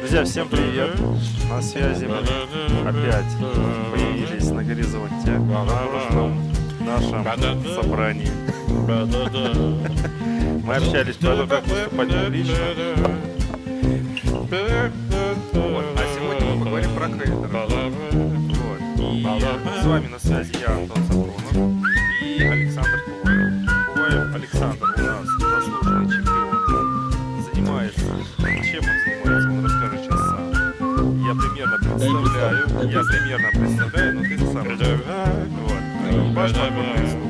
Друзья, всем привет! На связи мы опять появились на горизонте на прошлом нашем собрании. Мы общались по тому, как поступать публично. Вот. А сегодня мы поговорим про. Вот. И с вами на связи я, Антон Сапронов Я примерно представляю, но ты сам. Вот.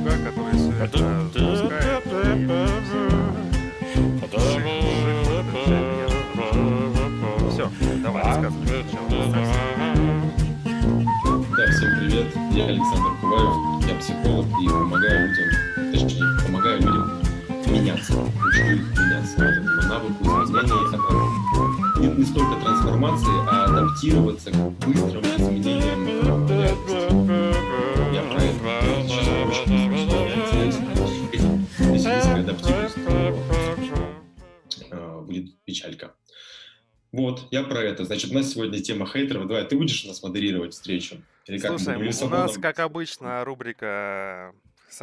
Который все это запускает. Все, давай рассказывай. Да, всем привет. Я Александр Куваев, я психолог и помогаю людям, точнее, помогаю людям меняться, учу их меняться. По навыку не, столько трансформации, а адаптироваться к быстрым изменениям. Я про это. Сейчас Если адаптируюсь, то будет печалька. Вот, я про это. Значит, у нас сегодня тема хейтеров. Давай, ты будешь у нас модерировать встречу? Или как? Слушай, у нас, как обычно, рубрика...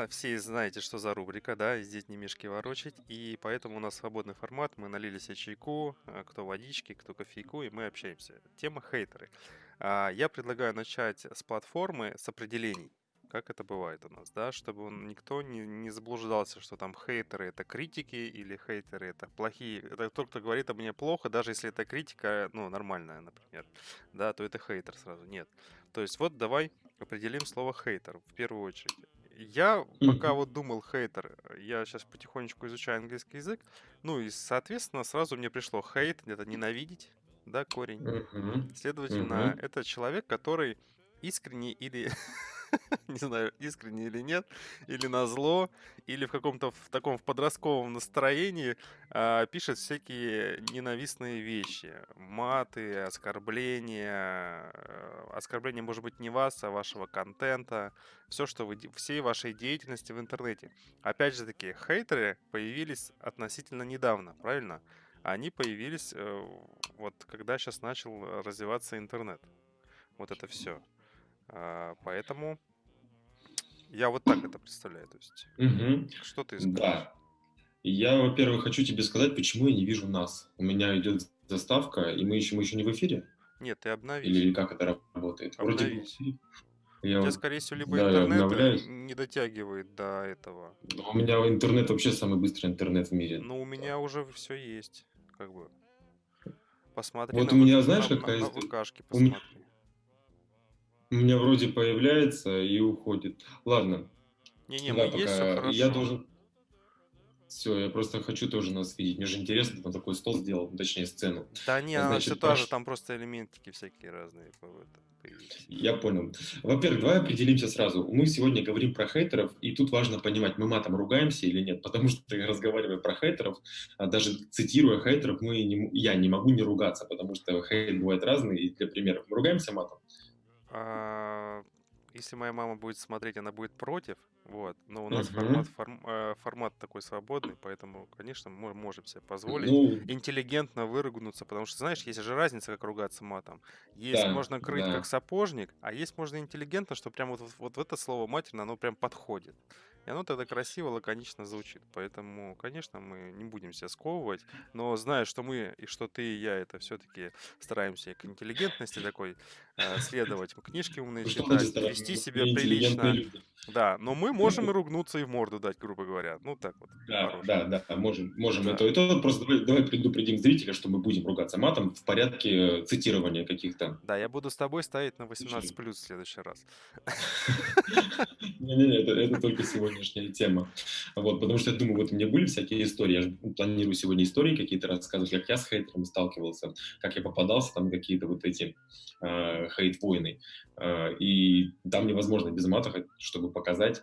Все знаете, что за рубрика, да, здесь не мешки ворочать, и поэтому у нас свободный формат, мы налили себе чайку, а, кто водички, кто кофейку, и мы общаемся. Тема хейтеры. А, Я предлагаю начать с платформы, с определений, как это бывает у нас, да, чтобы никто не, не заблуждался, что там хейтеры это критики или хейтеры это плохие. Это тот, кто говорит о мне плохо, даже если это критика, ну, нормальная, например, да, то это хейтер сразу. Нет. То есть вот давай определим слово хейтер в первую очередь. Я пока вот думал хейтер, я сейчас потихонечку изучаю английский язык, ну и, соответственно, сразу мне пришло хейт, это ненавидеть, да, корень. Следовательно, это человек, который искренне или, не знаю, искренне или нет, или на зло, или в каком-то в таком в подростковом настроении а, пишет всякие ненавистные вещи. Маты, оскорбления. э, Оскорбления, может быть, не вас, а вашего контента. Все, что вы... Всей вашей деятельности в интернете. Опять же таки, хейтеры появились относительно недавно, правильно? Они появились э, вот когда сейчас начал э, развиваться интернет. Вот это все. Поэтому я вот так это представляю. То есть, Мгм. что ты скажешь? Да. Я, во-первых, хочу тебе сказать, почему я не вижу нас. У меня идет заставка, и мы еще, мы еще не в эфире? Нет, ты обновись. Или как это работает? Вроде бы эфире. У Я тебя, скорее всего, либо да, я интернет обновляюсь. не дотягивает до этого. Но у меня интернет вообще самый быстрый интернет в мире. Но у меня уже все есть. Как бы. Посмотри Вот на у меня, знаешь, на, какая на, на? ВКшке У. У меня вроде появляется и уходит. Ладно, Не-не, да, мы есть, все пока хорошо. я должен... Все, я просто хочу тоже нас видеть. Мне же интересно, там такой стол сделал, ну, точнее сцену. Да не, она Значит, все та же, там просто элементики всякие разные. Я понял. Во-первых, давай определимся сразу. Мы сегодня говорим про хейтеров, и тут важно понимать, мы матом ругаемся или нет, потому что разговаривая про хейтеров, а даже цитируя хейтеров, мы не я не могу не ругаться, потому что хейт бывает разный. И для примера, мы ругаемся матом? А, Если моя мама будет смотреть, она будет против, вот. Но у нас формат, форм- э, формат такой свободный, поэтому, конечно, мы можем себе позволить Ну, интеллигентно выругнуться, потому что, знаешь, есть же разница, как ругаться матом. Есть да, можно крыть да. как сапожник, а есть можно интеллигентно, что прям вот, вот, вот в это слово матерно, оно прям подходит. И оно тогда красиво, лаконично звучит. Поэтому, конечно, мы не будем себя сковывать, но зная, что мы, и что ты, и я, это все-таки стараемся к интеллигентности такой э, следовать, книжки умные что читать, вести себя прилично. люди. Да, но мы можем и ругнуться, и в морду дать, грубо говоря. Ну, так вот, Да, по-хорошему. да, да, можем, можем Да. это. И то просто давай, давай предупредим зрителя, что мы будем ругаться матом в порядке цитирования каких-то. Да, я буду с тобой ставить на 18 плюс в следующий раз. Не-не-не, это, только сегодняшняя тема. Вот, потому что я думаю, вот у меня были всякие истории, я же планирую сегодня истории какие-то рассказывать, как я с хейтерами сталкивался, как я попадался, там какие-то вот эти э, хейт-войны. Э, и там невозможно без мата, чтобы показать,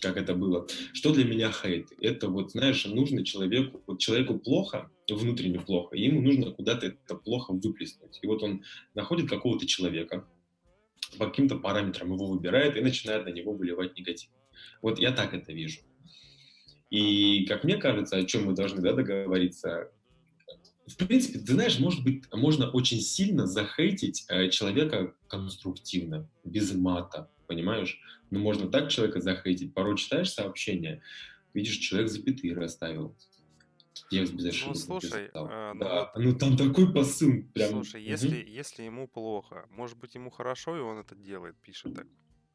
как это было. Что для меня хейт? Это вот, знаешь, нужно человеку, вот человеку плохо, внутренне плохо, и ему нужно куда-то это плохо выплеснуть. И вот он находит какого-то человека, по каким-то параметрам его выбирает и начинает на него выливать негатив. Вот я так это вижу. И, как мне кажется, о чем мы должны да, договориться, в принципе, ты знаешь, может быть, можно очень сильно захейтить э, человека конструктивно, без мата, понимаешь? Ну, можно так человека захейтить. Порой читаешь сообщение, видишь, человек запятые расставил. Текст без Ну, слушай, э, ну Да, вот, ну там такой посыл прям. слушай, мгм. если, если ему плохо, может быть, ему хорошо, и он это делает, пишет так.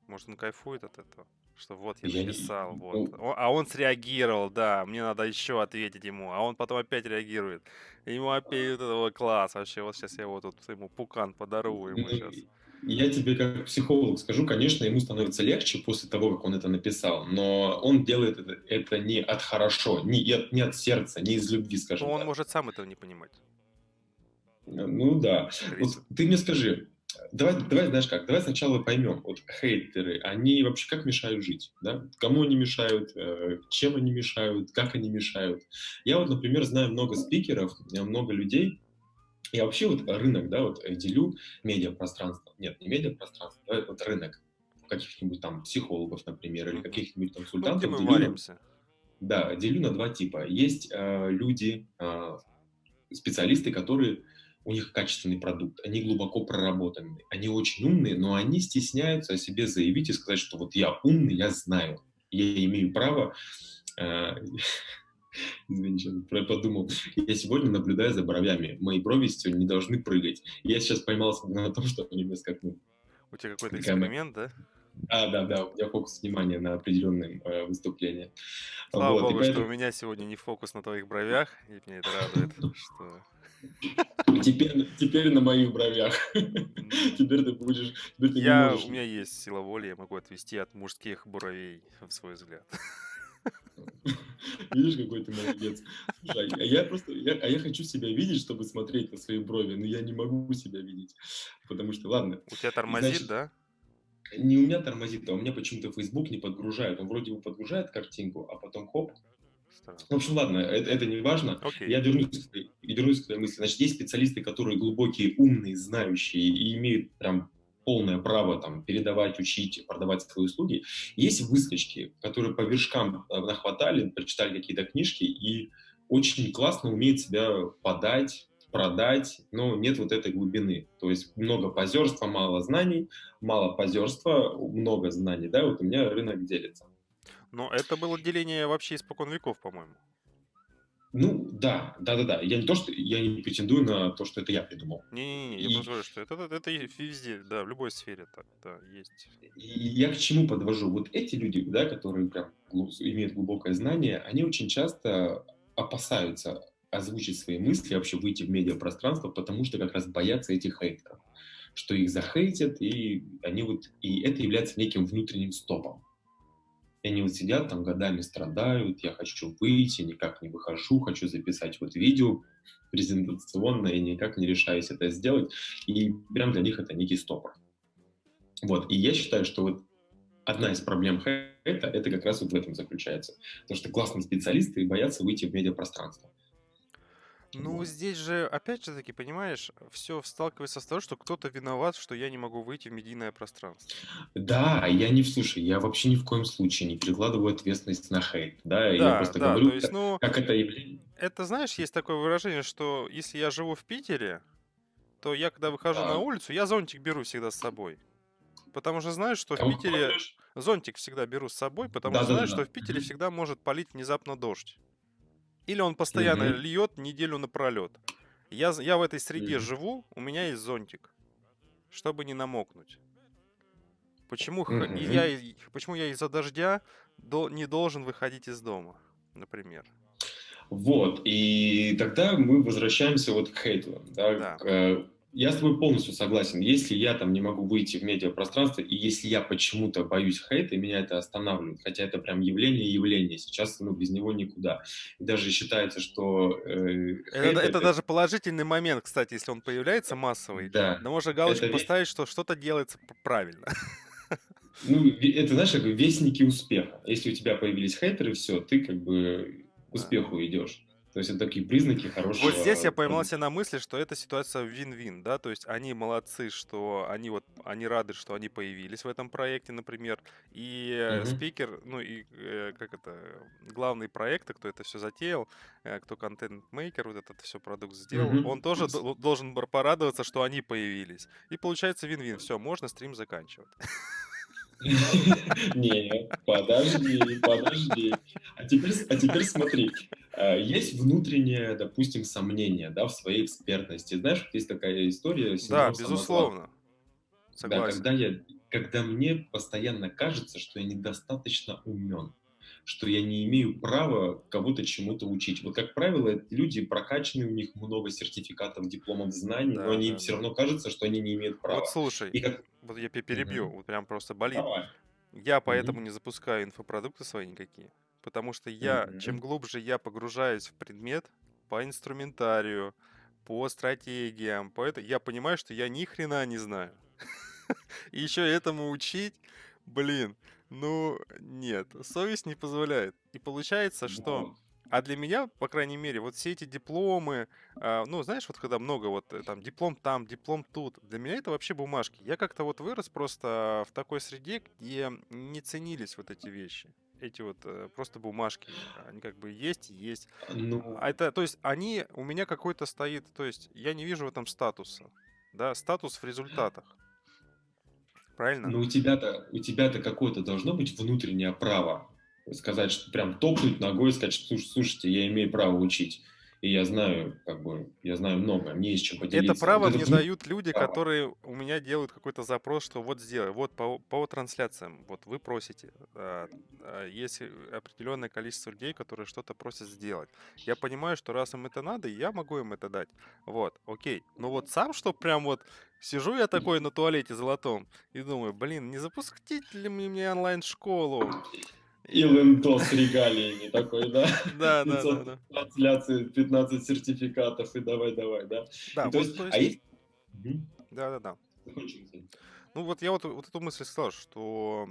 Может, он кайфует от этого? Что вот я Я не... написал, вот. ну, А он среагировал, да, мне надо еще ответить ему, а он потом опять реагирует. Ему опять вот этого класс вообще, вот сейчас я вот тут ему пукан подарую ему Ну, сейчас. Я тебе как психолог скажу, конечно, ему становится легче после того, как он это написал, но он делает это, это не от хорошо, не от, не от сердца, не из любви, Но скажем он так. может сам этого не понимать, Ну да. Вот ты мне скажи, давай, давай, знаешь как, давай сначала поймем, вот хейтеры, они вообще как мешают жить, да? Кому они мешают, э, чем они мешают, как они мешают. Я вот, например, знаю много спикеров, много людей, я вообще вот рынок, да, вот э, делю медиапространство. Нет, не медиапространство, да, вот рынок каких-нибудь там психологов, например, или каких-нибудь там Ну, где консультантов мы делю варимся? да, делю на два типа. Есть э, люди, э, специалисты, которые у них качественный продукт, они глубоко проработанные, они очень умные, но они стесняются о себе заявить и сказать, что вот я умный, я знаю, я имею право э, Извини, сейчас про- подумал. Я сегодня наблюдаю за бровями. Мои брови сегодня не должны прыгать. Я сейчас поймался на том, что они мне скакнули. У тебя какой-то эксперимент, да? А, да, да, у меня фокус внимания на определенные э, выступления. Слава Вот, богу, что поэтому у меня сегодня не фокус на твоих бровях, и меня это радует, что... теперь, теперь на моих бровях. Теперь ты будешь, теперь ты Я, можешь. у меня есть сила воли, я могу отвести от мужских бровей в свой взгляд. Видишь, какой ты молодец. Слушай, а я просто, я- а я хочу себя видеть, чтобы смотреть на свои брови, но я не могу себя видеть, потому что, ладно, У тебя тормозит, значит, да? не у меня тормозит, а у меня почему-то Facebook не подгружает. Он вроде бы подгружает картинку, а потом хоп. Странно. В общем, ладно, это, это не важно. Окей. Я вернусь, к своей- вернусь к твоей мысли. Значит, есть специалисты, которые глубокие, умные, знающие и имеют прям полное право там передавать, учить, продавать свои услуги. Есть выскочки, которые по вершкам э, нахватали, прочитали какие-то книжки и очень классно умеют себя подать, продать, но нет вот этой глубины. То есть много позерства, мало знаний, мало позерства, много знаний, да, вот у меня рынок делится. Но это было деление вообще испокон веков, по-моему. Ну, да, да-да-да. Я не то, что я не претендую на то, что это я придумал. Не-не-не, я И, просто говорю, что это, это, это везде, да, в любой сфере так, да, есть. и я к чему подвожу? Вот эти люди, да, которые прям имеют глубокое знание, они очень часто опасаются озвучить свои мысли, вообще выйти в медиапространство, потому что как раз боятся этих хейтеров, что их захейтят, и они вот, и это является неким внутренним стопом. И они вот сидят там годами страдают, я хочу выйти, никак не выхожу, хочу записать вот видео презентационное, и никак не решаюсь это сделать. И прям для них это некий стопор. Вот, и я считаю, что вот одна из проблем хейта, это как раз вот в этом заключается. Потому что классные специалисты боятся выйти в медиапространство. Ну, здесь же, опять же таки, понимаешь, все сталкивается с того, что кто-то виноват, что я не могу выйти в медийное пространство. Да, я не, слушай, я вообще ни в коем случае не перекладываю ответственность на хейт, да, я Да, просто да, говорю, то есть, как, ну, как это явление. это, знаешь, есть такое выражение, что если я живу в Питере, то я, когда выхожу на Да. улицу, я зонтик беру всегда с собой. Потому что знаю, что в Кому Питере... Зонтик всегда беру с собой, потому что Да-да-да. знаю, что в Питере всегда может полить внезапно дождь. Или он постоянно Мгм. льет неделю напролет. Я, я в этой среде Мгм. живу, у меня есть зонтик, чтобы не намокнуть. Почему, Мгм. я, почему я из-за дождя до- не должен выходить из дома, например? Вот, и тогда мы возвращаемся вот к хейту. Да, Да. к, э, я с тобой полностью согласен. Если я там не могу выйти в медиапространство, и если я почему-то боюсь хейта, меня это останавливает. Хотя это прям явление явление. Сейчас ну, без него никуда. И даже считается, что э, Это, это это- даже положительный момент, кстати, если он появляется массовый. Да. Да можно галочку Это поставить, что что-то делается правильно. Ну, это, знаешь, как вестники успеха. Если у тебя появились хейтеры, все, ты как бы к успеху идешь. То есть это такие признаки хорошего... Вот здесь я поймал себя на мысли, что эта ситуация вин-вин, да, то есть они молодцы, что они вот, они рады, что они появились в этом проекте, например, и Мгм. спикер, ну и э, как это, главный проекта, кто это все затеял, э, кто контент-мейкер, вот этот все продукт сделал, Мгм. он тоже до- должен порадоваться, что они появились. И получается вин-вин, все, можно стрим заканчивать. Не, подожди, подожди. А теперь, а теперь смотри. А, Есть внутреннее, допустим, сомнение, да, в своей экспертности. Знаешь, вот есть такая история, Да, безусловно, Да, согласен. когда я, когда мне постоянно кажется, что я недостаточно умен, что я не имею права кого-то чему-то учить. Вот, как правило, люди прокачанные, у них много сертификатов, дипломов, знаний, но Да, они да, все да. равно кажется, что они не имеют Вот права. слушай, И как... вот я пе- перебью, Мгм. вот прям просто болит. Давай. Я поэтому не запускаю инфопродукты свои никакие. Потому что я, чем Мгм. глубже я погружаюсь в предмет, по инструментарию, по стратегиям, по это, я понимаю, что я ни хрена не знаю. И еще этому учить, блин, ну нет, совесть не позволяет. И получается, что... А для меня, по крайней мере, вот все эти дипломы, а, ну, знаешь, вот когда много вот э, там диплом там, диплом тут, для меня это вообще бумажки. Я как-то вот вырос просто в такой среде, где не ценились вот эти вещи. Эти вот э, просто бумажки, они как бы есть и есть. Ну, А это, то есть они у меня какой-то стоит, то есть я не вижу в этом статуса, да, статус в результатах. Правильно? ну у тебя-то, у тебя-то какое-то должно быть внутреннее право сказать, что прям топнуть ногой и сказать, что «Слуш- слушайте, я имею право учить. И я знаю, как бы, я знаю много, мне есть чем поделиться. Это право Вот мне внутреннее дают люди, право. которые у меня делают какой-то запрос, что вот сделай, вот по, по трансляциям, вот вы просите, а, а, есть определенное количество людей, которые что-то просят сделать. Я понимаю, что раз им это надо, я могу им это дать. Вот, окей. Но вот сам, что прям вот сижу я такой на туалете золотом и думаю, блин, не запустить ли мне онлайн-школу? И лентол с регалиями такой, да? Да, да, да, 500 да. трансляций, 15 сертификатов и давай-давай, да? Да, то есть, а есть, да, да, да. Ну вот я вот, вот эту мысль сказал, что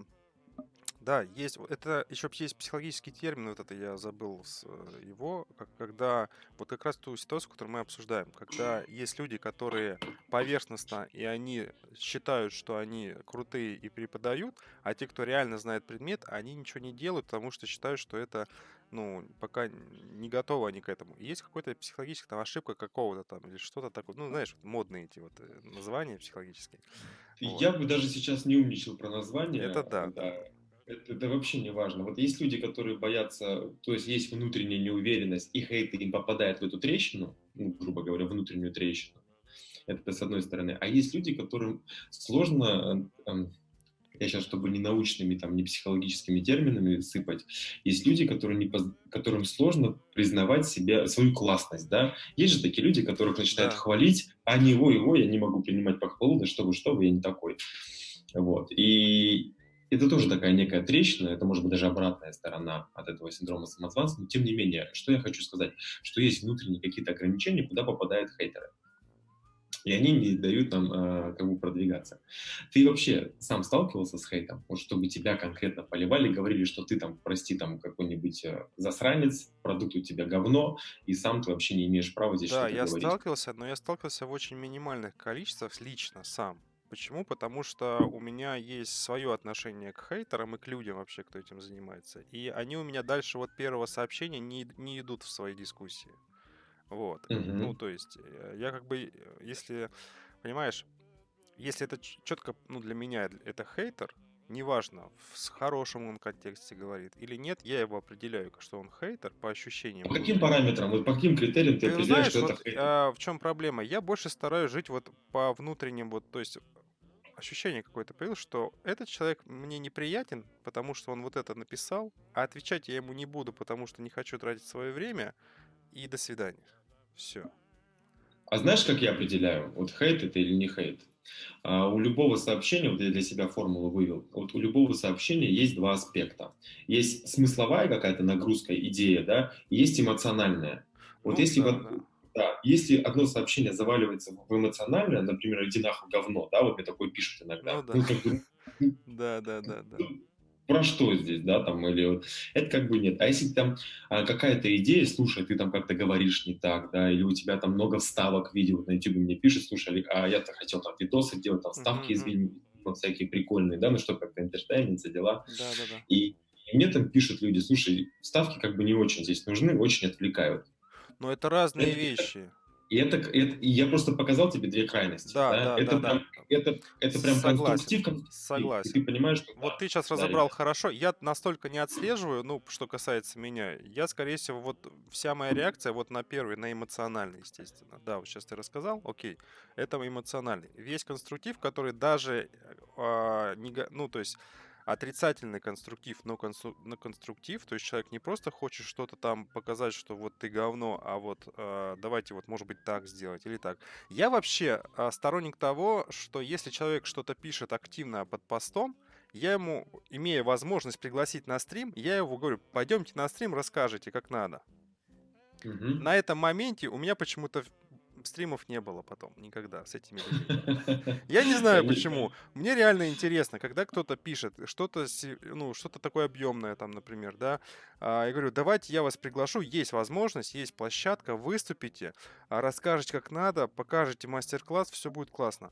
да, есть, вот это еще есть психологический термин, вот это я забыл с, э, его, когда вот как раз ту ситуацию, которую мы обсуждаем, когда есть люди, которые поверхностно, и они считают, что они крутые и преподают, а те, кто реально знает предмет, они ничего не делают, потому что считают, что это, ну, пока не готовы они к этому. И есть какая-то психологическая там ошибка какого-то там, или что-то такое, ну, знаешь, вот модные эти вот э, названия психологические. Вот. Я бы даже сейчас не умничал про название. Это да, да. Это, это вообще не важно. Вот есть люди, которые боятся, то есть есть внутренняя неуверенность, и хейт им попадает в эту трещину, ну, грубо говоря, внутреннюю трещину. Это с одной стороны. А есть люди, которым сложно, э, эм, я сейчас, чтобы не научными, там, не психологическими терминами сыпать, есть люди, которые не, которым сложно признавать себя, свою классность, да. Есть же такие люди, которых начинают Да. хвалить, а они, ой, ой, я не могу принимать похвалу, да что вы, что вы, я не такой. Вот. И это тоже такая некая трещина, это может быть даже обратная сторона от этого синдрома самозванца, но тем не менее, что я хочу сказать, что есть внутренние какие-то ограничения, куда попадают хейтеры. И они не дают нам э, как бы продвигаться. Ты вообще сам сталкивался с хейтом? Вот чтобы тебя конкретно поливали, говорили, что ты там, прости, там какой-нибудь э, засранец, продукт у тебя говно, и сам ты вообще не имеешь права здесь Да, что-то я говорить. сталкивался, но я сталкивался в очень минимальных количествах лично сам. Почему? Потому что у меня есть свое отношение к хейтерам и к людям вообще, кто этим занимается. И они у меня дальше вот первого сообщения не, не идут в свои дискуссии. Вот. Мгм. Ну, то есть, э, я как бы, э, если, понимаешь, если это четко, ну, для меня это хейтер, неважно, в хорошем он контексте говорит или нет, я его определяю, что он хейтер по ощущениям По каким параметрам, вот по каким критериям ты Ты определяешь, знаешь, что это вот хейтер? а, в чем проблема? Я больше стараюсь жить вот по внутренним, вот, то есть ощущение какое-то появилось, что этот человек мне неприятен, потому что он вот это написал, а отвечать я ему не буду, потому что не хочу тратить свое время, и до свидания. Все. А знаешь, как я определяю, вот хейт это или не хейт? А, у любого сообщения, вот я для себя формулу вывел, вот у любого сообщения есть два аспекта. Есть смысловая какая-то нагрузка, идея, да, есть эмоциональная. Вот Ну, если, да, вот, да. Да, если одно сообщение заваливается в эмоциональное, например, иди нахуй говно, да, вот мне такое пишут иногда. Ну да. Ну, как бы, ну, Да, да, да, да. ну, про что здесь, да, там, или вот, это как бы нет. А если там а, какая-то идея, слушай, ты там как-то говоришь не так, да, или у тебя там много вставок видео вот на YouTube мне пишет, слушай, а я-то хотел там видосы делать, там вставки из видео, вот всякие прикольные, да, ну что, как-то интертеймент, дела. Да, да, да. И, и мне там пишут люди, слушай, вставки как бы не очень здесь нужны, очень отвлекают. Но это разные это, вещи. И это, это я просто показал тебе две крайности. Да, да, это да, прям, да. Это, это прям Согласен, конструктив, конструктив. Согласен. И ты понимаешь, что... Вот да, ты сейчас да, разобрал ребят. хорошо. Я настолько не отслеживаю, ну, что касается меня. Я, скорее всего, вот вся моя реакция вот на первый, на эмоциональный, естественно. Да, вот сейчас ты рассказал, окей, это эмоциональный. Весь конструктив, который даже, а, нега- ну, то есть отрицательный конструктив, но, констру... но конструктив, то есть человек не просто хочет что-то там показать, что вот ты говно, а вот э, давайте вот может быть так сделать или так. Я вообще э, сторонник того, что если человек что-то пишет активно под постом, я ему, имея возможность пригласить на стрим, я его говорю, пойдемте на стрим, расскажите, как надо. Угу. На этом моменте у меня почему-то стримов не было потом никогда с этими людьми. Я не знаю почему. Мне реально интересно, когда кто-то пишет что-то, ну, что-то такое объемное там, например, да. А, я говорю, давайте я вас приглашу, есть возможность, есть площадка, выступите, а, расскажете как надо, покажете мастер-класс, все будет классно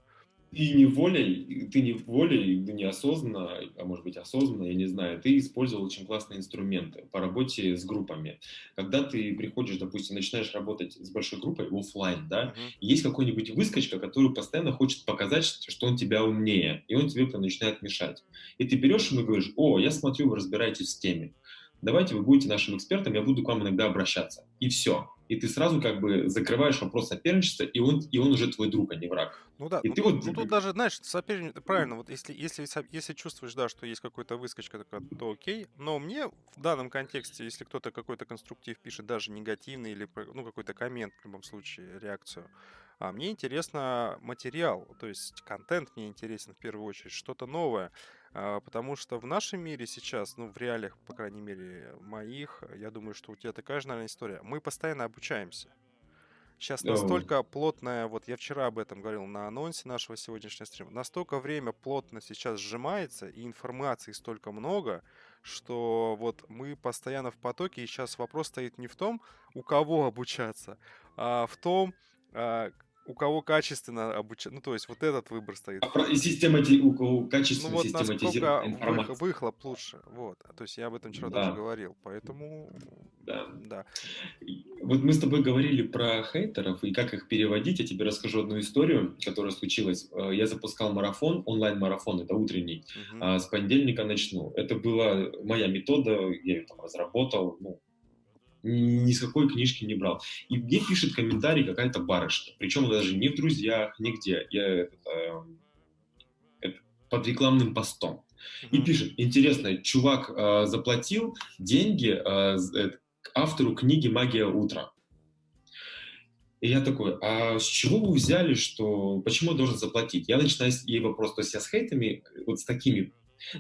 ты не волей, ты не волей, ты неосознанно, а может быть осознанно, я не знаю, ты использовал очень классные инструменты по работе с группами. Когда ты приходишь, допустим, начинаешь работать с большой группой офлайн, да, uh-huh. есть какой-нибудь выскочка, который постоянно хочет показать, что он тебя умнее, и он тебе прям начинает мешать. И ты берешь ему и говоришь, о, я смотрю, вы разбираетесь в теме давайте вы будете нашим экспертом, я буду к вам иногда обращаться. И все. И ты сразу как бы закрываешь вопрос соперничества, и он, и он уже твой друг, а не враг. Ну да, и ну, ты тут, вот... ну тут даже, знаешь, соперничество, правильно, вот если, если, если чувствуешь, да, что есть какой-то выскочка, то окей, но мне в данном контексте, если кто-то какой-то конструктив пишет, даже негативный или, ну, какой-то коммент, в любом случае, реакцию, а мне интересно материал, то есть контент мне интересен в первую очередь, что-то новое. А, потому что в нашем мире сейчас, ну, в реалиях, по крайней мере, моих, я думаю, что у тебя такая же, наверное, история. Мы постоянно обучаемся. Сейчас настолько плотная, вот я вчера об этом говорил на анонсе нашего сегодняшнего стрима, настолько время плотно сейчас сжимается, и информации столько много, что вот мы постоянно в потоке, и сейчас вопрос стоит не в том, у кого обучаться, а в том, а, у кого качественно обучать, ну то есть вот этот выбор стоит. А системати... у кого качественно ну, вот систематизировать информацию. выхлоп лучше, вот. То есть я об этом вчера да. тоже говорил, поэтому да. да. Вот мы с тобой говорили про хейтеров и как их переводить. Я тебе расскажу одну историю, которая случилась. Э, я запускал марафон, онлайн-марафон, это утренний. Угу. С понедельника начну. Это была моя метода, я ее там разработал, ну, ни с какой книжки не брал. И мне пишет комментарий какая-то барышня, причем даже не в друзьях, нигде. Я это, это, под рекламным постом. И пишет, интересно, чувак э, заплатил деньги э, автору книги «Магия утра». И я такой, а с чего вы взяли, что, почему я должен заплатить? Я начинаю ей вопрос, то есть я с хейтами, вот с такими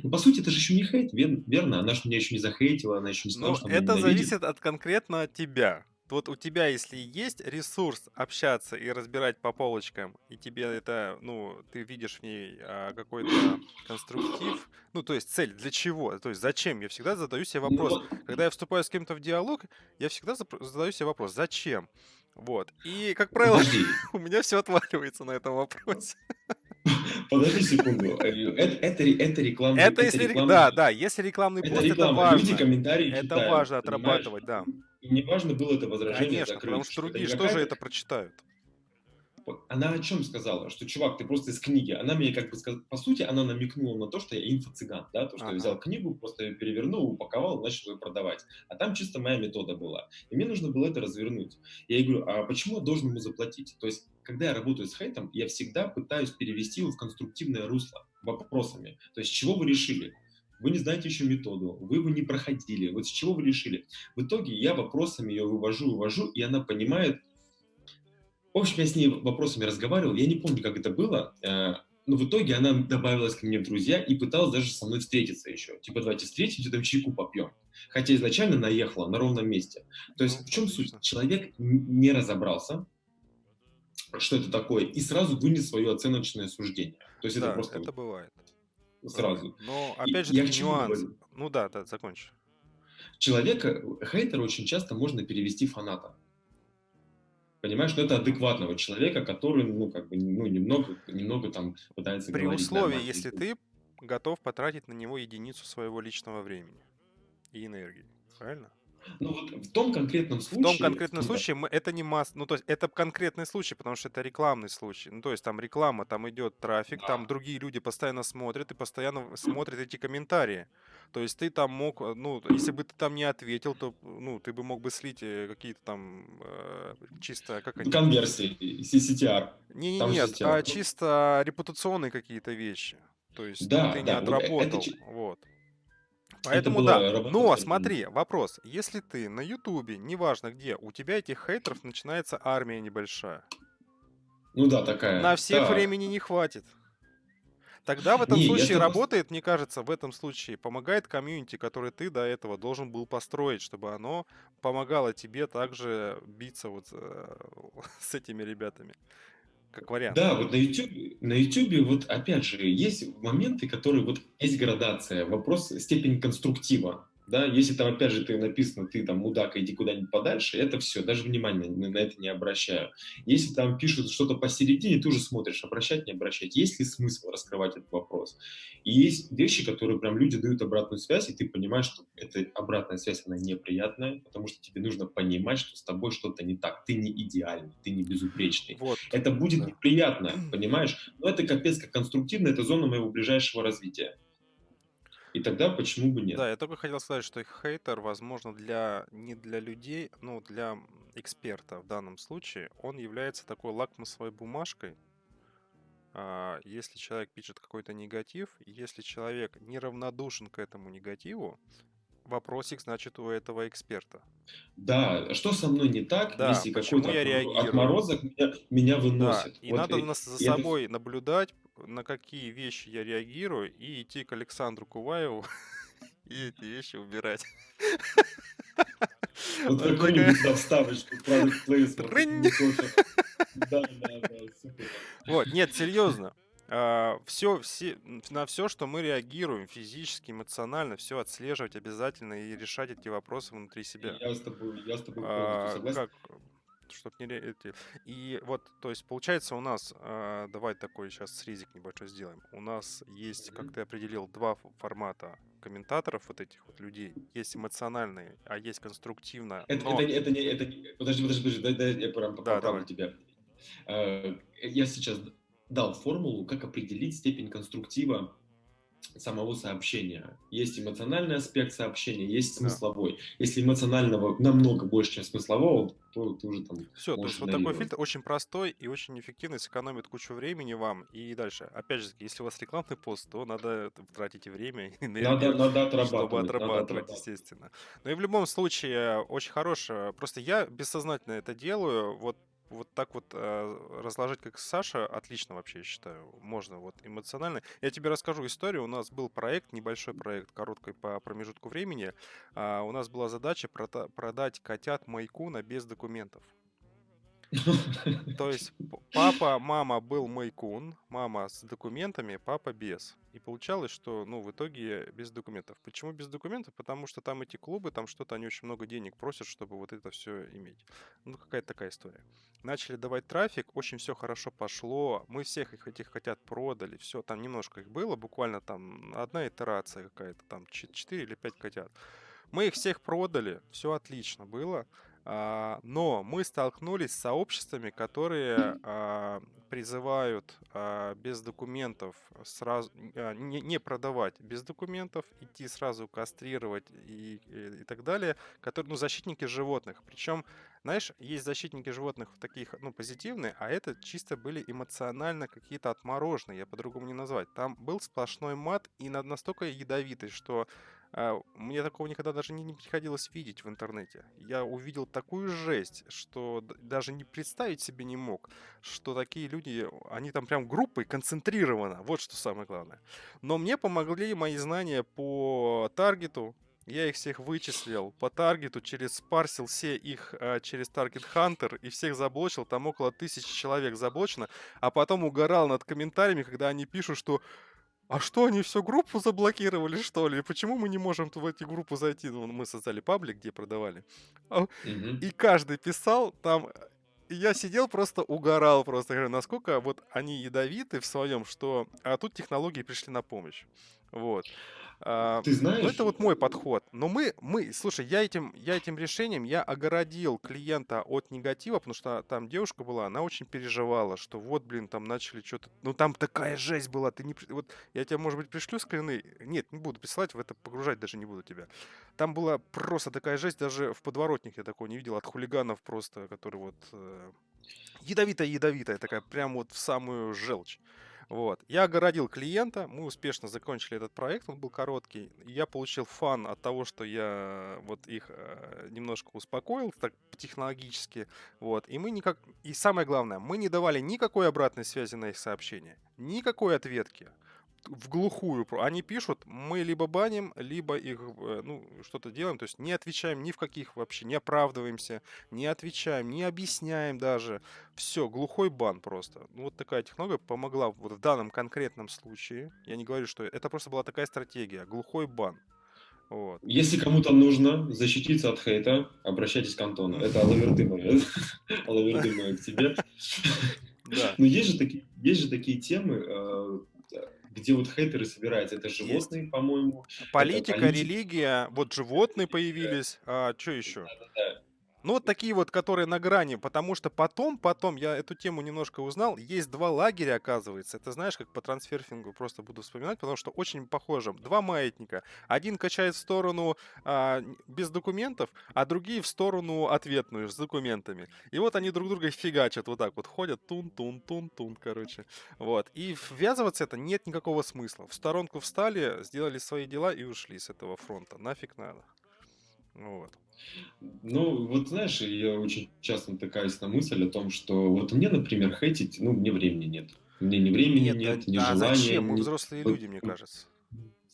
ну, по сути, это же еще не хейт, верно? Она же меня еще не захейтила, она еще не сказала, Ну, что это зависит от конкретно тебя. Вот у тебя, если есть ресурс общаться и разбирать по полочкам, и тебе это, ну, ты видишь в ней а, какой-то конструктив, ну, то есть цель для чего, то есть зачем, я всегда задаю себе Ну, вопрос. Когда я вступаю с кем-то в диалог, я всегда задаю себе вопрос, зачем? Вот. И, как правило, у меня все отваливается на этом вопросе. подожди секунду. Э, Это, это, это рекламный, Это это если, рек- рекламный, да, да, если рекламный это пост, это реклама. Люди важно. комментарии Это читают, важно отрабатывать, да. И не важно было это возражение Конечно, потому закрыть, что что это другие тоже какая-то это прочитают. Она о чем сказала? Что, чувак, ты просто из книги. Она мне как бы сказала, по сути, она намекнула на то, что я инфо-цыган, да, то, что я Ага. взял книгу, просто ее перевернул, упаковал, начал ее продавать. А там чисто моя метода была. И мне нужно было это развернуть. Я ей говорю, а почему я должен ему заплатить? То есть, когда я работаю с хейтом, я всегда пытаюсь перевести его в конструктивное русло вопросами. То есть, чего вы решили? Вы не знаете еще методу, вы его не проходили. Вот с чего вы решили? В итоге я вопросами ее вывожу, вывожу, и она понимает, в общем, я с ней вопросами разговаривал, я не помню, как это было, э, но в итоге она добавилась ко мне в друзья и пыталась даже со мной встретиться еще. Типа, давайте встретимся, там чайку попьем. Хотя изначально наехала на ровном месте. То есть Ну, в чем суть? Человек не разобрался, что это такое, и сразу вынес свое оценочное суждение. То есть это Да, просто это бывает. сразу. Но опять же таки нюанс. говорю? Ну да, да, закончи. Человека, хейтера очень часто можно перевести фаната. Понимаешь, но это адекватного человека, который, ну, как бы, ну, немного, немного там пытается При говорить условии, нормально. если ты готов потратить на него единицу своего личного времени и энергии. Правильно? Ну вот в том конкретном В случае... том конкретном ну, да, случае мы, это не масс, ну то есть это конкретный случай, потому что это рекламный случай. Ну то есть там реклама, там идет трафик, там Да. другие люди постоянно смотрят и постоянно смотрят эти комментарии. То есть ты там мог, э, ну если бы ты там не ответил, то ну ты бы мог бы слить э, какие-то там э, чисто как они. Конверсии, CCTR. Не, не, Там нет, CTR. а чисто репутационные какие-то вещи. То есть ну, Да, ты не да, вот э- это отработал, чи- вот. Поэтому да. работа Но смотри, вопрос. Если ты на Ютубе, неважно где, у тебя этих хейтеров начинается армия небольшая. Ну да, такая. На всех Так. времени не хватит. Тогда в этом Не, я случае с- работает, мне кажется, в этом случае помогает комьюнити, который ты до этого должен был построить, чтобы оно помогало тебе также биться вот э, с этими ребятами. Как вариант. Да, вот на YouTube, на YouTube вот опять же есть моменты, которые вот есть градация, вопрос степени конструктива. Да, если там опять же ты написано, ты там мудак, иди куда-нибудь подальше, это все, даже внимания на, это не обращаю. Если там пишут что-то посередине, ты уже смотришь, обращать, не обращать. Есть ли смысл раскрывать этот вопрос? И есть вещи, которые прям люди дают обратную связь, и ты понимаешь, что эта обратная связь, она неприятная, потому что тебе нужно понимать, что с тобой что-то не так. Ты не идеальный, ты не безупречный. Вот. Это будет Да. неприятно, понимаешь? Но это капец как конструктивно, это зона моего ближайшего развития. И тогда почему бы нет? Да, я только хотел сказать, что хейтер, возможно, для не для людей, ну, для эксперта в данном случае, он является такой лакмусовой бумажкой. А, Если человек пишет какой-то негатив, если человек неравнодушен к этому негативу, вопросик, значит, у этого эксперта. Да, что со мной не так, Да, если какой-то отморозок меня, меня Да, выносит? и Вот надо и- нас- за и это собой наблюдать, на какие вещи я реагирую, и идти к Александру Куваеву и эти вещи убирать. Вот какую-нибудь да, вставочку, product placement, Трынь. не то, что- Да, да, да, супер. Вот, нет, серьезно. все, все, на все, что мы реагируем физически, эмоционально, все отслеживать обязательно и решать эти вопросы внутри себя. Я с тобой, я с тобой А, полностью согласен. как, чтоб не эти- И вот, то есть, получается, у нас, а, давай такой сейчас срезик небольшой сделаем. У нас есть, как Мгм. ты определил, два формата комментаторов вот этих вот людей. Есть эмоциональные, а есть конструктивно. Это, но- это, это не, это не, подожди, подожди, подожди, дай, дай я прям Да, поправлю тебя. Э, Я сейчас дал формулу, как определить степень конструктива самого сообщения. Есть эмоциональный аспект сообщения, есть Да. смысловой. Если эмоционального намного больше, чем смыслового, то ты уже там Все, то есть вот такой фильтр очень простой и очень эффективный, сэкономит кучу времени вам. И дальше, опять же, если у вас рекламный пост, то надо тратить время, и Надо, энергию, надо отрабатывать. чтобы надо отрабатывать, отрабатывать. естественно. Но и в любом случае, очень хорошее. Просто я бессознательно это делаю. Вот вот так вот э, разложить, как Саша, отлично вообще, я считаю. Можно вот эмоционально. Я тебе расскажу историю. У нас был проект, небольшой проект, короткий по промежутку времени. А, у нас была задача прода- продать котят Майкуна без документов. То есть папа, мама был Майкун, мама с документами, папа без. И получалось, что, ну, в итоге без документов. Почему без документов? Потому что там эти клубы, там что-то они очень много денег просят, чтобы вот это все иметь. Ну, какая-то такая история. Начали давать трафик, очень все хорошо пошло. Мы всех их этих котят продали, все, там немножко их было, буквально там одна итерация какая-то, там 4 или 5 котят. Мы их всех продали, все отлично было. А, но мы столкнулись с сообществами, которые а, призывают а, без документов сразу не, продавать без документов, идти сразу кастрировать и, и, и так далее, которые, ну, защитники животных. Причем, знаешь, есть защитники животных таких, ну, позитивные, а это чисто были эмоционально какие-то отмороженные, я по-другому не назвать. Там был сплошной мат и на- настолько ядовитый, что Мне такого никогда даже не, приходилось видеть в интернете. Я увидел такую жесть, что даже не представить себе не мог, что такие люди, они там прям группой концентрированно. Вот что самое главное. Но мне помогли мои знания по таргету. Я их всех вычислил по таргету, через спарсил все их а, через Target Hunter и всех заблочил. Там около тысячи человек заблочено. А потом угорал над комментариями, когда они пишут, что а что, они всю группу заблокировали, что ли? Почему мы не можем в эти группы зайти? Ну, мы создали паблик, где продавали. Мгм. И каждый писал там... и Я сидел просто угорал просто, говорю, насколько вот они ядовиты в своем, что... А тут технологии пришли на помощь. Вот. А, Ты Ну, знаешь, это вот мой подход. Но мы, мы, слушай, я этим, я этим решением, я огородил клиента от негатива, потому что там девушка была, она очень переживала, что вот, блин, там начали что-то... Ну, там такая жесть была, ты не... Вот я тебе, может быть, пришлю скрины. Нет, не буду присылать, в это погружать даже не буду тебя. Там была просто такая жесть, даже в подворотник я такого не видел, от хулиганов просто, которые вот... э, Ядовитая-ядовитая, такая прям вот в самую желчь. Вот. Я огородил клиента, мы успешно закончили этот проект, он был короткий. Я получил фан от того, что я вот их э, немножко успокоил, так технологически. Вот. И мы никак... И самое главное, мы не давали никакой обратной связи на их сообщения, никакой ответки. В глухую. Они пишут, мы либо баним, либо их, э, ну, что-то делаем. То есть не отвечаем ни в каких вообще, не оправдываемся, не отвечаем, не объясняем даже. Все, глухой бан просто. Ну, вот такая технология помогла вот в данном конкретном случае. Я не говорю, что это просто была такая стратегия. Глухой бан. Вот. Если кому-то нужно защититься от хейта, обращайтесь к Антону. Это алаверды мои. Алаверды мои к тебе. Да. Но есть же такие, есть же такие темы, э, где вот хейтеры собираются. Это животные, по-моему. Политика, политика. религия, вот животные появились. А что еще? Да-да-да. Ну, вот такие вот, которые на грани, потому что потом, потом, я эту тему немножко узнал, есть два лагеря, оказывается. Это знаешь, как по трансферфингу просто буду вспоминать, потому что очень похоже. Два маятника. Один качает в сторону а, без документов, а другие в сторону ответную с документами. И вот они друг друга фигачат вот так вот, ходят тун-тун-тун-тун, короче. Вот. И ввязываться это нет никакого смысла. В сторонку встали, сделали свои дела и ушли с этого фронта. Нафиг надо. Вот. Ну, вот знаешь, я очень часто натыкаюсь на мысль о том, что вот мне, например, хейтить, ну, мне времени нет. Мне ни времени Нет, нет, да- ни а желания. зачем? Мы ни- взрослые люди, мне ну, кажется.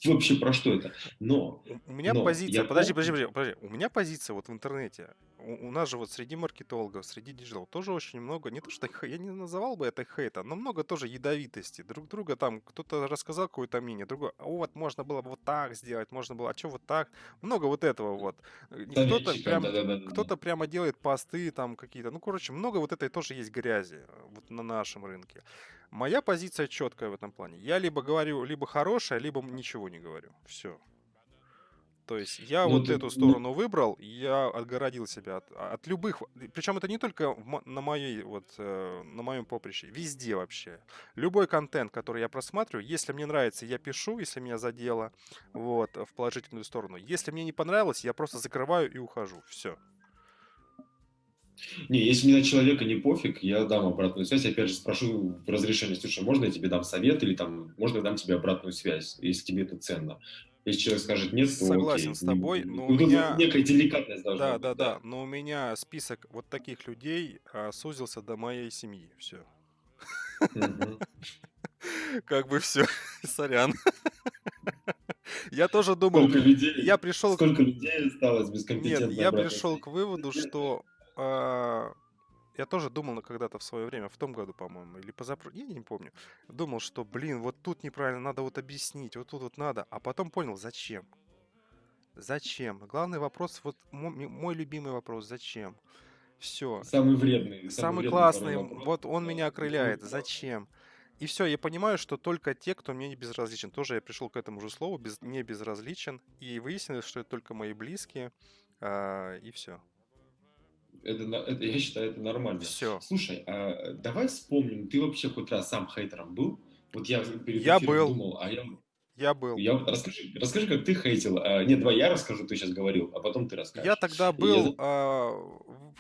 Вообще про что это? Но, У меня но позиция, я подожди, подожди, подожди, подожди. У меня позиция вот в интернете. У, у нас же вот среди маркетологов, среди digital тоже очень много, не то что я не называл бы это хейта, но много тоже ядовитости. Друг друга там, кто-то рассказал какое-то мнение, другой, «А вот можно было бы вот так сделать, можно было, а что вот так? Много вот этого вот. Кто-то прям, да-да-да. кто-то прямо делает посты там какие-то. Ну, короче, много вот этой тоже есть грязи э, вот на нашем рынке. Моя позиция четкая в этом плане. Я либо говорю либо хорошее, либо ничего не говорю. Все. То есть я Ну, вот ты- эту ну, сторону выбрал, и я отгородил себя от, от любых. Причем это не только на моей вот э, на моем поприще, везде вообще. Любой контент, который я просматриваю, если мне нравится, я пишу, если меня задело, вот в положительную сторону. Если мне не понравилось, я просто закрываю и ухожу. Все. Не, если мне на человека не пофиг, я дам обратную связь. Опять же, спрошу разрешение, слушай, можно я тебе дам совет или там, можно я дам тебе обратную связь, если тебе это ценно. Если человек скажет нет, то Согласен окей. с тобой, но у Ну, тут меня- некая деликатность должна Да, быть. да, да. Но у меня список вот таких людей а, сузился до моей семьи. Все. Как бы все. Сорян. Я тоже думал, Сколько людей, я пришел сколько людей осталось без Нет, компетентной я обратной пришел к выводу, что а, я тоже думал когда-то в свое время, в том году, по-моему, или позапрошлом, я не помню, думал, что, блин, вот тут неправильно, надо вот объяснить, вот тут вот надо, а потом понял, зачем? Зачем? Главный вопрос, вот мо- ми- мой любимый вопрос, зачем? Все. Самый вредный. Самый вредный классный, вопрос. вот он меня Да. окрыляет. Зачем? И все, я понимаю, что только те, кто мне не безразличен. Тоже я пришел к этому же слову, без, не безразличен. И выяснилось, что это только мои близкие. а, и все. Это, это, я считаю, это нормально. Все. Слушай, а давай вспомним, ты вообще хоть раз сам хейтером был? Вот я перед Я был. думал, а я, Я был. я расскажи, расскажи, как ты хейтил. А, нет, давай я расскажу, ты сейчас говорил, а потом ты расскажешь. Я тогда я был за- а,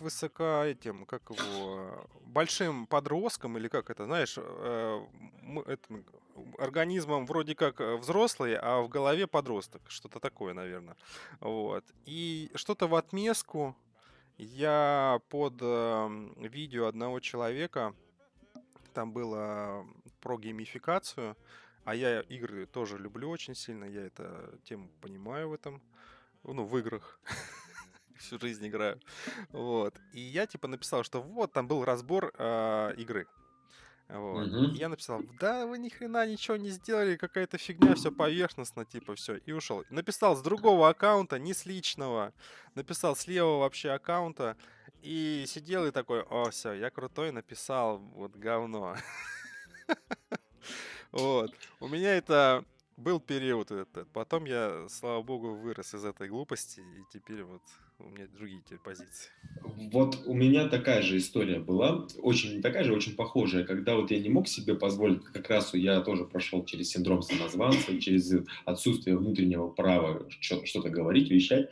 высоко этим, как его, а, большим подростком, или как это, знаешь, э, м- этим организмом вроде как э, взрослый, а в голове подросток. Что-то такое, наверное. Вот. И что-то в отместку я под эм, видео одного человека, там было про геймификацию, а я игры тоже люблю очень сильно, я эту тему понимаю в этом, ну, в играх. Всю жизнь играю. Вот. И я типа написал, что вот, там был разбор а, игры. Вот. И я написал, да вы ни хрена ничего не сделали, какая-то фигня, все поверхностно, типа, все, и ушел. Написал с другого аккаунта, не с личного, написал с левого вообще аккаунта, и сидел и такой, о, все, я крутой, написал, вот говно. Вот. У меня это был период этот. Потом я, слава богу, вырос из этой глупости, и теперь вот у меня другие теперь позиции. Вот у меня такая же история была, очень не такая же, очень похожая, когда вот я не мог себе позволить, как раз я тоже прошел через синдром самозванца, через отсутствие внутреннего права что- что-то говорить, вещать,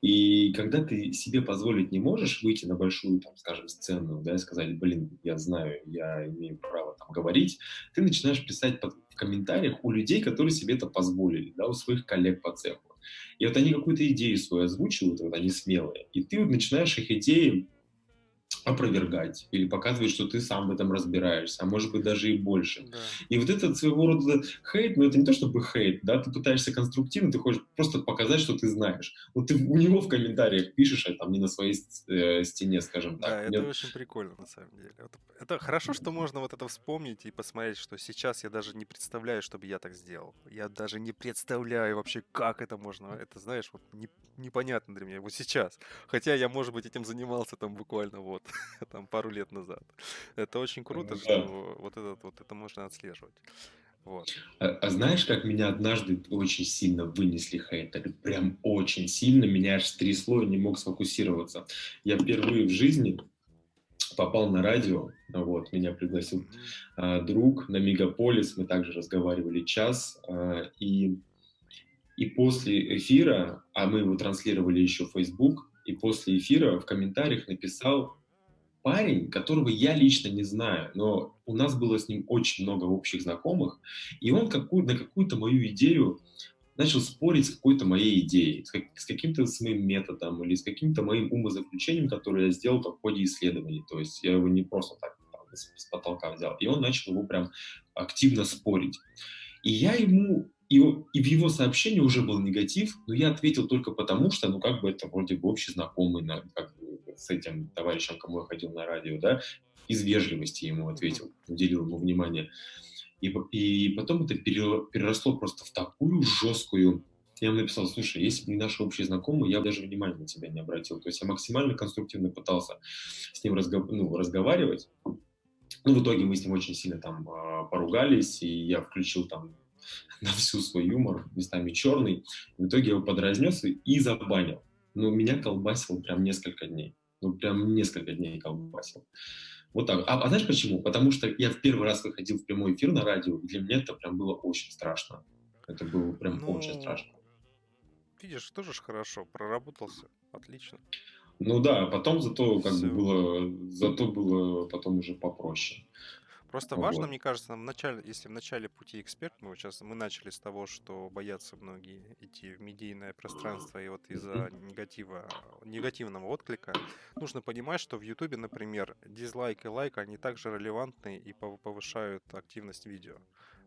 и когда ты себе позволить не можешь выйти на большую, там, скажем, сцену, да, и сказать, блин, я знаю, я имею право там говорить, ты начинаешь писать под, комментариях у людей, которые себе это позволили, да, у своих коллег по цеху. И вот они какую-то идею свою озвучивают, вот они смелые, и ты вот начинаешь их идеи опровергать или показывать, что ты сам в этом разбираешься, а может быть даже и больше. Да. И вот этот своего рода хейт, ну это не то чтобы хейт, да, ты пытаешься конструктивно, ты хочешь просто показать, что ты знаешь. Вот ты у него в комментариях пишешь, а там не на своей э, стене, скажем Да, так. это Мне- очень прикольно, на самом деле. Вот Это хорошо, что можно вот это вспомнить и посмотреть, что сейчас я даже не представляю, чтобы я так сделал. Я даже не представляю вообще, как это можно. Это, знаешь, вот не- непонятно для меня вот сейчас. Хотя я, может быть, этим занимался там буквально вот там пару лет назад. Это очень круто, Да. что вот этот вот это можно отслеживать. Вот. А, а знаешь, как меня однажды очень сильно вынесли хейтеры? Прям очень сильно. Меня аж трясло, я не мог сфокусироваться. Я впервые в жизни попал на радио, вот, меня пригласил а, друг на Мегаполис, мы также разговаривали час, а, и, и после эфира, а мы его транслировали еще в Facebook, и после эфира в комментариях написал парень, которого я лично не знаю, но у нас было с ним очень много общих знакомых, и он какую, на какую-то мою идею начал спорить с какой-то моей идеей, с, как- с каким-то своим методом или с каким-то моим умозаключением, которое я сделал в ходе исследований. То есть я его не просто так с, с потолка взял. И он начал его прям активно спорить. И я ему, и, и в его сообщении уже был негатив, но я ответил только потому, что, ну, как бы это вроде бы общий знакомый на, как бы, с этим товарищем, кому я ходил на радио, да, из вежливости ему ответил, уделил ему внимание. И, и потом это пере- переросло просто в такую жесткую... Я ему написал, слушай, если бы не наши общие знакомые, я бы даже внимания на тебя не обратил. То есть я максимально конструктивно пытался с ним разго- ну, разговаривать. Ну, в итоге мы с ним очень сильно там а, поругались, и я включил там на всю свой юмор, местами черный. В итоге я его подразнес и- забанил. Ну, меня колбасил прям несколько дней. Ну, прям несколько дней колбасил. Вот так. А, а знаешь почему? Потому что я в первый раз выходил в прямой эфир на радио, и для меня это прям было очень страшно. Это было прям очень Ну, страшно. Видишь, тоже ж хорошо, проработался. Отлично. Ну да, потом зато как бы Всё. было, зато было потом уже попроще. Просто важно, Вот. мне кажется, в начале, если в начале пути эксперт, мы сейчас мы начали с того, что боятся многие идти в медийное пространство, и вот из-за негатива, негативного отклика, нужно понимать, что в Ютубе, например, дизлайк и лайк, они также релевантны и пов- повышают активность видео.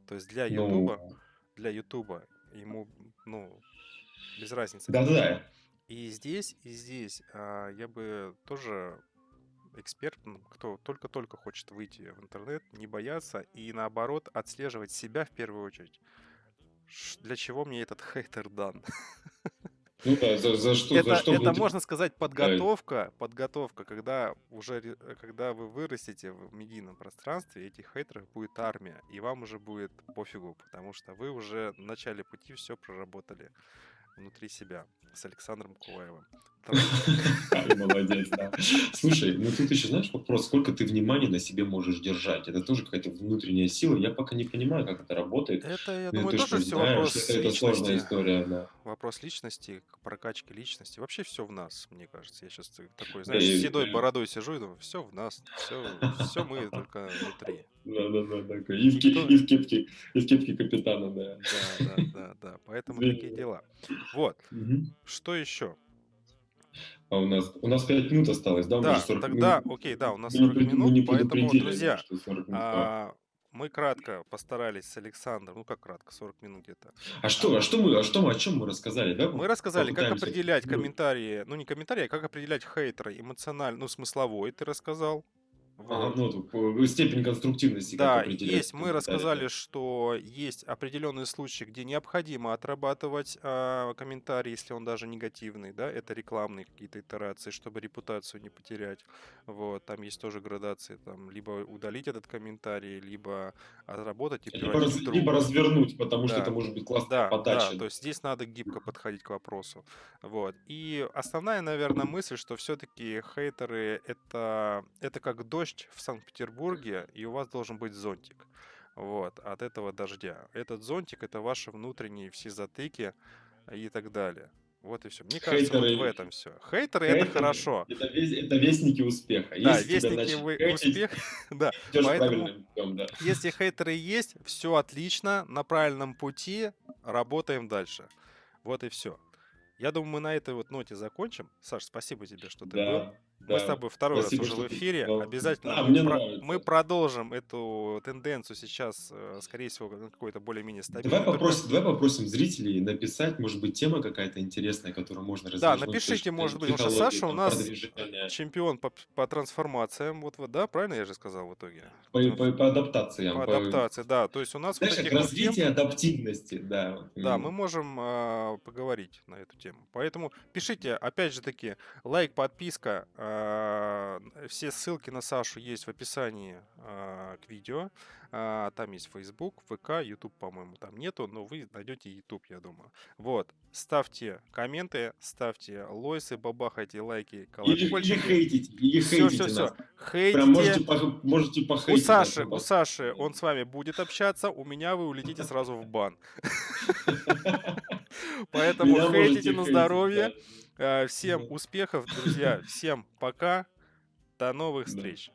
То есть для Ну, Ютуба, для Ютуба ему, ну, без разницы. да-да-да. И здесь, и здесь а, я бы тоже экспертам, кто только-только хочет выйти в интернет, не бояться и наоборот отслеживать себя в первую очередь. Для чего мне этот хейтер дан? Ну да, за, за что, это за что это можно сказать подготовка, подготовка, когда уже когда вы вырастете в медийном пространстве, этих хейтеров будет армия, и вам уже будет пофигу, потому что вы уже в начале пути все проработали внутри себя с Александром Куваевым. Ай, молодец, да. Слушай, ну тут еще знаешь вопрос, сколько ты внимания на себе можешь держать? Это тоже какая-то внутренняя сила. Я пока не понимаю, как это работает. Это, я Ну, думаю, ты тоже все вопрос это, сложная история, да. Вопрос личности, прокачки личности. Вообще все в нас, мне кажется. Я сейчас такой, знаешь, с седой бородой сижу и думаю, все в нас, все мы только внутри. Да, да, да, такой. И в, Никто- и в кепке, и в кепке капитана, да. Да, да, да, да. Поэтому такие дела. Вот. Что еще? А у нас, у нас 5 минут осталось, да? Да, же 40 тогда, минут- окей, да, у нас мы не 40 пред- мы не минут, поэтому, друзья, что 40 минут. А, а, мы кратко постарались с Александром, ну как кратко, 40 минут где-то. а что, а что мы, а что мы, о чем мы рассказали, да? Мы рассказали, как попытаемся. определять Ну, комментарии, ну не комментарии, а как определять хейтера эмоционально, ну смысловой ты рассказал. Ага, Вот. ну, степень конструктивности, Да, есть. Мы да. рассказали, что есть определенные случаи, где необходимо отрабатывать а, комментарий, если он даже негативный, да, это рекламные какие-то итерации, чтобы репутацию не потерять. Вот, там есть тоже градации, там, либо удалить этот комментарий, либо отработать и Либо, раз- либо развернуть, потому что Да. это может быть классная Да, да, подача. то есть здесь надо гибко подходить к вопросу. Вот. И основная, наверное, мысль, что все-таки хейтеры это, это как дождь в Санкт-Петербурге, и у вас должен быть зонтик. Вот, от этого дождя. Этот зонтик это ваши внутренние все затыки и так далее. Вот и все. Мне кажется, вот в Хейтеры- этом все. Хейтеры это Хейтеры хорошо. Это, весь- это вестники успеха. Да, Если вестники вы хейтить, успех. Да, поэтому путем, да. Если хейтеры есть, все отлично, на правильном пути, работаем дальше. Вот и все. Я думаю, мы на этой вот ноте закончим. Саш, спасибо тебе, что ты был. Да, Мы с да. тобой второй Спасибо, раз уже в ты эфире. позвал. Обязательно Да, мы, про- нравится. мы продолжим эту тенденцию сейчас, э, скорее всего, какой-то более-менее стабильный. Давай попросим, давай попросим зрителей написать, может быть, тема какая-то интересная, которую можно Да, развернуть. напишите, точно, может быть, потому что Саша у нас продвижение, чемпион по, по трансформациям. Вот, вот, да, правильно я же сказал в итоге? по, по- по адаптациям. По по- адаптации, да. То есть у нас вот Знаешь, как таких вот тем- развитие адаптивности, да. Да, мы можем а, поговорить на эту тему. Поэтому пишите, опять же таки, лайк, подписка. а, все ссылки на Сашу есть в описании а, к видео. А, там есть Facebook, ВК, YouTube, по-моему, там нету, но вы найдете YouTube, я думаю. Вот. Ставьте комменты, ставьте лойсы, бабахайте лайки, Или, или колокольчики. хейтите, или Все, хейтите все, все. нас. Хейтите. Прям можете, по- можете У похейтить. Саши, нас, у пожалуйста. Саши, он с вами будет общаться, у меня вы улетите сразу в бан. Поэтому хейтите на здоровье. Э, Всем успехов, друзья. Всем пока. До новых встреч.